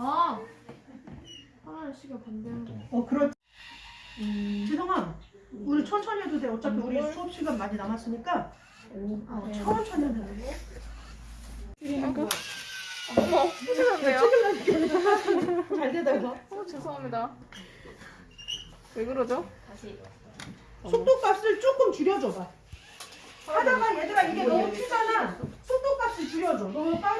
아 하나는 시간 반대하는 거. 어 그렇지. 음. 지성아, 우리 천천히 해도 돼. 어차피 우리 수업 시간 많이 남았으니까 어, 네. 천천히 하면 돼. 어머 어, 죄송한데요 잘 되다 이거. 어 죄송합니다. 왜 그러죠? 다시 어. 속도값을 조금 줄여줘봐. 하다가 얘들아 이게 너무 어, 예. 튀잖아. 속도값을 줄여줘. 너무 빨리